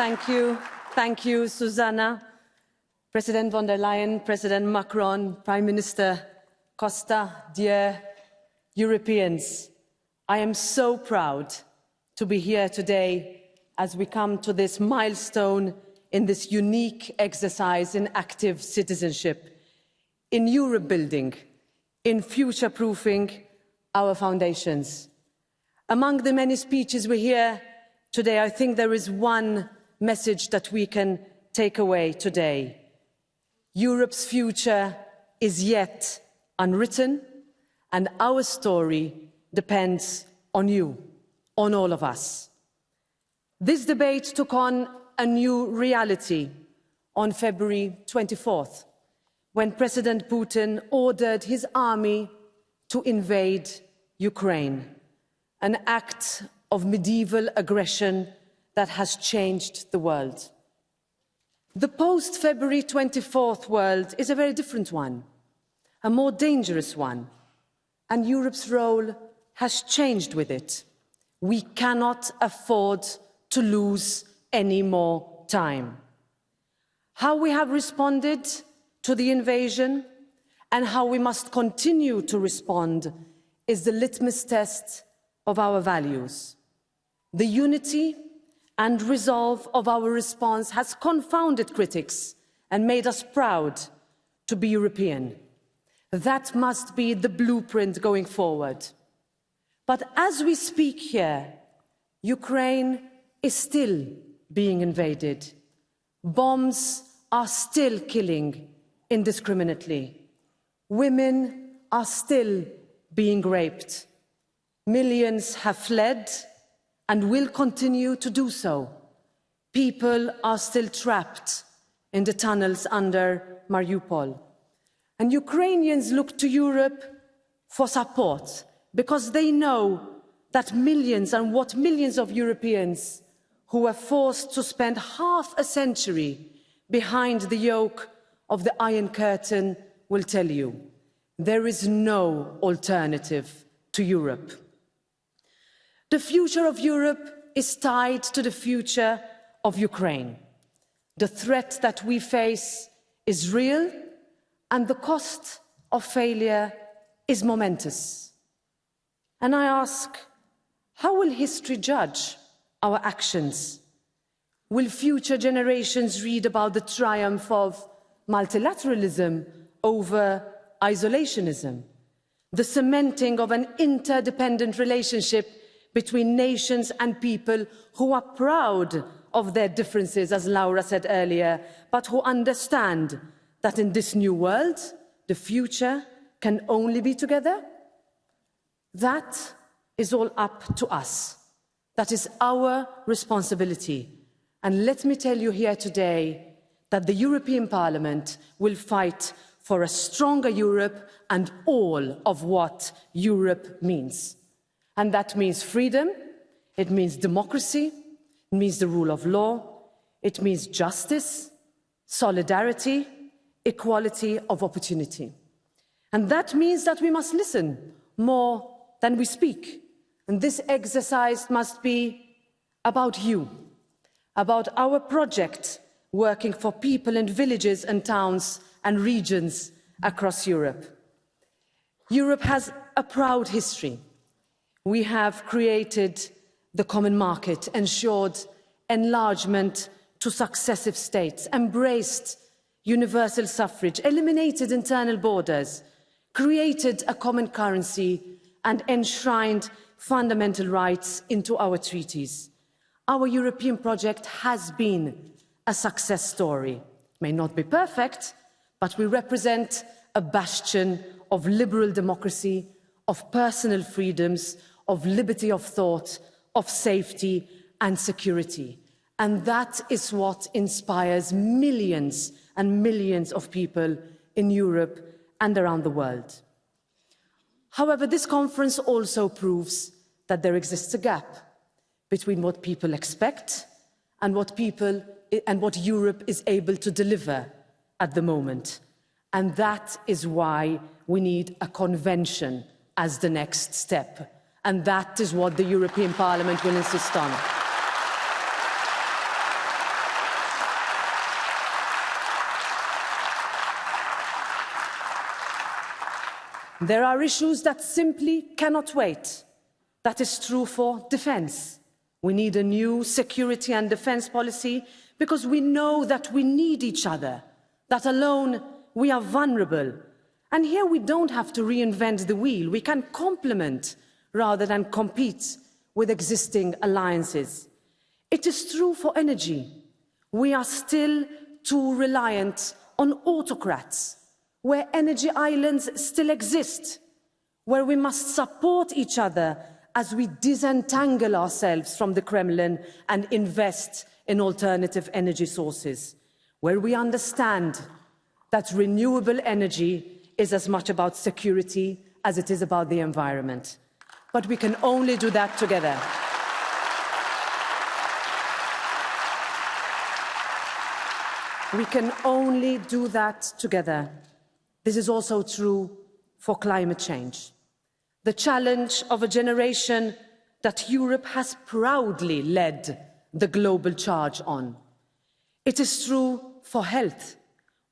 Thank you. Thank you, Susanna. President von der Leyen, President Macron, Prime Minister Costa, dear Europeans, I am so proud to be here today as we come to this milestone in this unique exercise in active citizenship, in Europe building, in future-proofing our foundations. Among the many speeches we hear today, I think there is one message that we can take away today. Europe's future is yet unwritten, and our story depends on you, on all of us. This debate took on a new reality on February 24th, when President Putin ordered his army to invade Ukraine, an act of medieval aggression that has changed the world. The post-February 24th world is a very different one, a more dangerous one, and Europe's role has changed with it. We cannot afford to lose any more time. How we have responded to the invasion and how we must continue to respond is the litmus test of our values. The unity and resolve of our response has confounded critics and made us proud to be European. That must be the blueprint going forward. But as we speak here, Ukraine is still being invaded. Bombs are still killing indiscriminately. Women are still being raped. Millions have fled and will continue to do so. People are still trapped in the tunnels under Mariupol. And Ukrainians look to Europe for support because they know that millions and what millions of Europeans who were forced to spend half a century behind the yoke of the Iron Curtain will tell you. There is no alternative to Europe. The future of Europe is tied to the future of Ukraine. The threat that we face is real and the cost of failure is momentous. And I ask, how will history judge our actions? Will future generations read about the triumph of multilateralism over isolationism? The cementing of an interdependent relationship between nations and people who are proud of their differences, as Laura said earlier, but who understand that in this new world, the future can only be together? That is all up to us. That is our responsibility. And let me tell you here today that the European Parliament will fight for a stronger Europe and all of what Europe means. And that means freedom, it means democracy, it means the rule of law, it means justice, solidarity, equality of opportunity. And that means that we must listen more than we speak. And this exercise must be about you, about our project working for people in villages and towns and regions across Europe. Europe has a proud history we have created the common market, ensured enlargement to successive states, embraced universal suffrage, eliminated internal borders, created a common currency and enshrined fundamental rights into our treaties. Our European project has been a success story. It may not be perfect, but we represent a bastion of liberal democracy, of personal freedoms, of liberty of thought, of safety and security. And that is what inspires millions and millions of people in Europe and around the world. However, this conference also proves that there exists a gap between what people expect and what people and what Europe is able to deliver at the moment. And that is why we need a convention as the next step and that is what the European Parliament will insist on. There are issues that simply cannot wait. That is true for defence. We need a new security and defence policy because we know that we need each other, that alone we are vulnerable. And here we don't have to reinvent the wheel. We can complement rather than compete with existing alliances. It is true for energy. We are still too reliant on autocrats, where energy islands still exist, where we must support each other as we disentangle ourselves from the Kremlin and invest in alternative energy sources, where we understand that renewable energy is as much about security as it is about the environment. But we can only do that together. We can only do that together. This is also true for climate change. The challenge of a generation that Europe has proudly led the global charge on. It is true for health,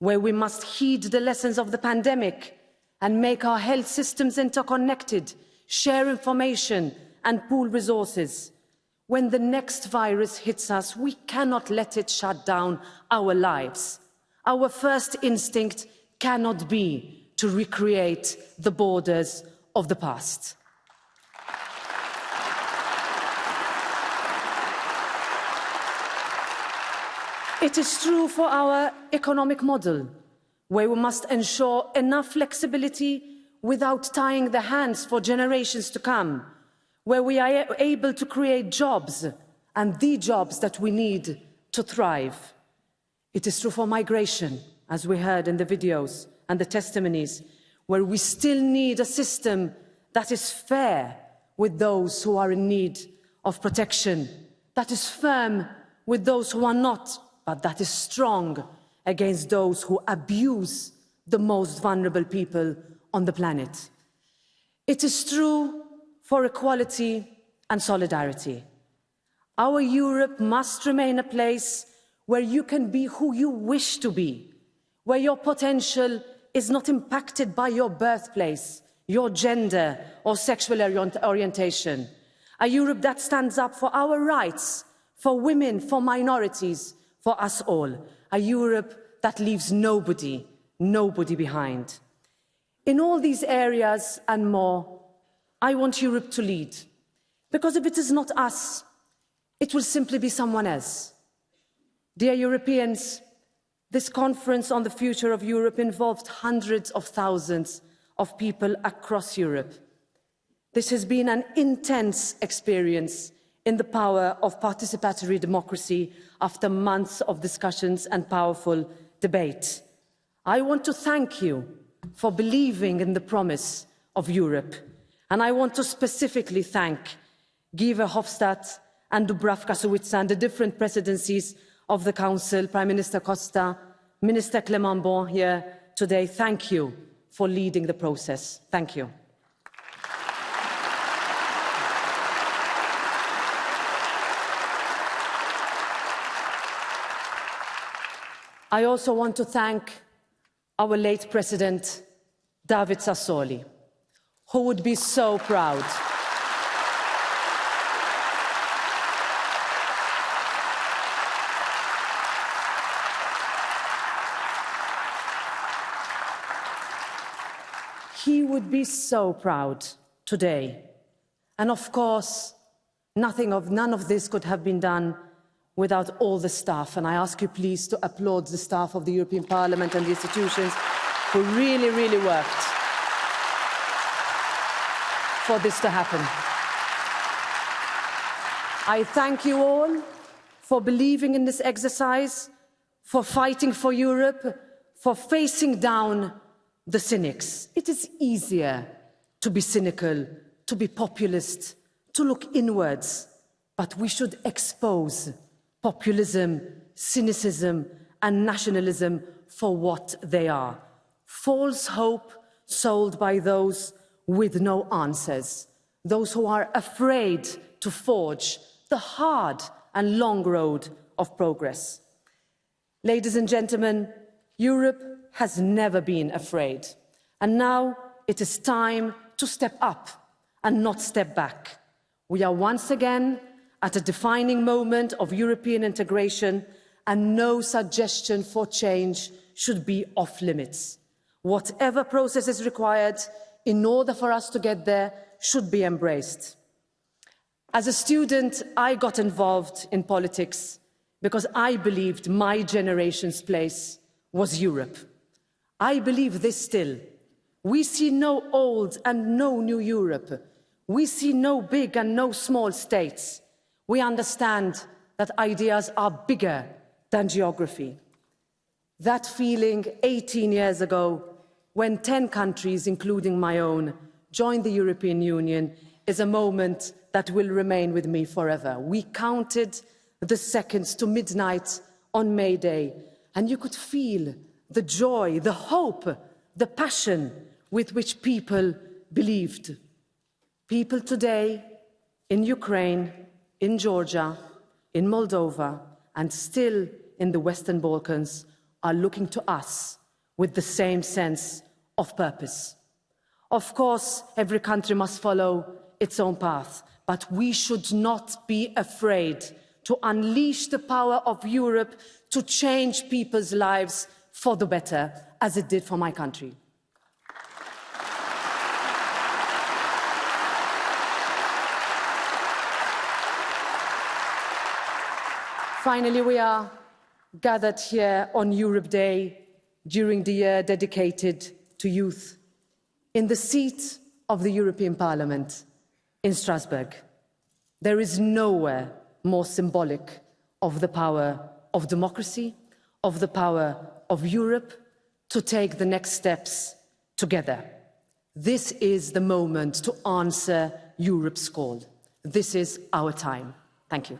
where we must heed the lessons of the pandemic and make our health systems interconnected, share information and pool resources when the next virus hits us, we cannot let it shut down our lives. Our first instinct cannot be to recreate the borders of the past. It is true for our economic model, where we must ensure enough flexibility without tying the hands for generations to come where we are able to create jobs and the jobs that we need to thrive. It is true for migration, as we heard in the videos and the testimonies, where we still need a system that is fair with those who are in need of protection, that is firm with those who are not, but that is strong against those who abuse the most vulnerable people on the planet. It is true for equality and solidarity. Our Europe must remain a place where you can be who you wish to be, where your potential is not impacted by your birthplace, your gender or sexual orientation. A Europe that stands up for our rights, for women, for minorities, for us all. A Europe that leaves nobody, nobody behind. In all these areas and more, I want Europe to lead. Because if it is not us, it will simply be someone else. Dear Europeans, this conference on the future of Europe involved hundreds of thousands of people across Europe. This has been an intense experience in the power of participatory democracy after months of discussions and powerful debate. I want to thank you for believing in the promise of Europe and I want to specifically thank Guy Verhofstadt and Dubravka Suica and the different presidencies of the Council, Prime Minister Costa, Minister Clement Beaune here today. Thank you for leading the process. Thank you. I also want to thank our late President, David Sassoli who would be so proud. He would be so proud today. And of course, nothing of, none of this could have been done without all the staff. And I ask you please to applaud the staff of the European Parliament and the institutions who really, really worked for this to happen. I thank you all for believing in this exercise, for fighting for Europe, for facing down the cynics. It is easier to be cynical, to be populist, to look inwards, but we should expose populism, cynicism and nationalism for what they are. False hope sold by those with no answers, those who are afraid to forge the hard and long road of progress. Ladies and gentlemen, Europe has never been afraid, and now it is time to step up and not step back. We are once again at a defining moment of European integration and no suggestion for change should be off limits. Whatever process is required in order for us to get there should be embraced. As a student, I got involved in politics because I believed my generation's place was Europe. I believe this still. We see no old and no new Europe. We see no big and no small states. We understand that ideas are bigger than geography. That feeling 18 years ago, when 10 countries, including my own, joined the European Union, is a moment that will remain with me forever. We counted the seconds to midnight on May Day, and you could feel the joy, the hope, the passion with which people believed. People today in Ukraine, in Georgia, in Moldova, and still in the Western Balkans are looking to us with the same sense of purpose. Of course, every country must follow its own path, but we should not be afraid to unleash the power of Europe to change people's lives for the better, as it did for my country. Finally, we are gathered here on Europe Day during the year dedicated to youth in the seat of the European Parliament in Strasbourg. There is nowhere more symbolic of the power of democracy, of the power of Europe to take the next steps together. This is the moment to answer Europe's call. This is our time. Thank you.